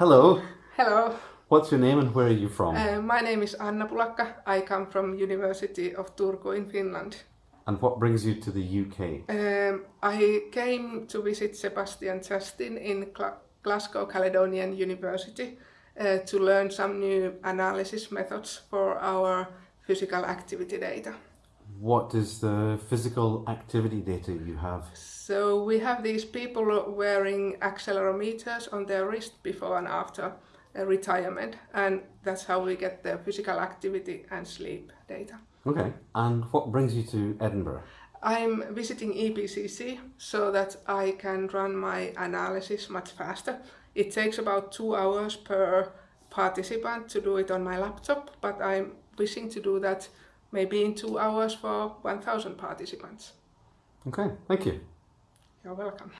Hello. Hello. What's your name and where are you from? Uh, my name is Anna Pulakka. I come from University of Turku in Finland. and what brings you to the UK? Um, I came to visit Sebastien Chastin in Gla Glasgow Caledonian University uh, to learn some new analysis methods for our physical activity data. What is the physical activity data you have? So we have these people wearing accelerometers on their wrist before and after uh, retirement and that's how we get the physical activity and sleep data. Okay. And what brings you to Edinburgh? I'm visiting EPCC so that I can run my analysis much faster. It takes about two hours per participant to do it on my laptop, but I'm wishing to do that maybe in two hours for 1000 participants. Okay, thank you. You're welcome.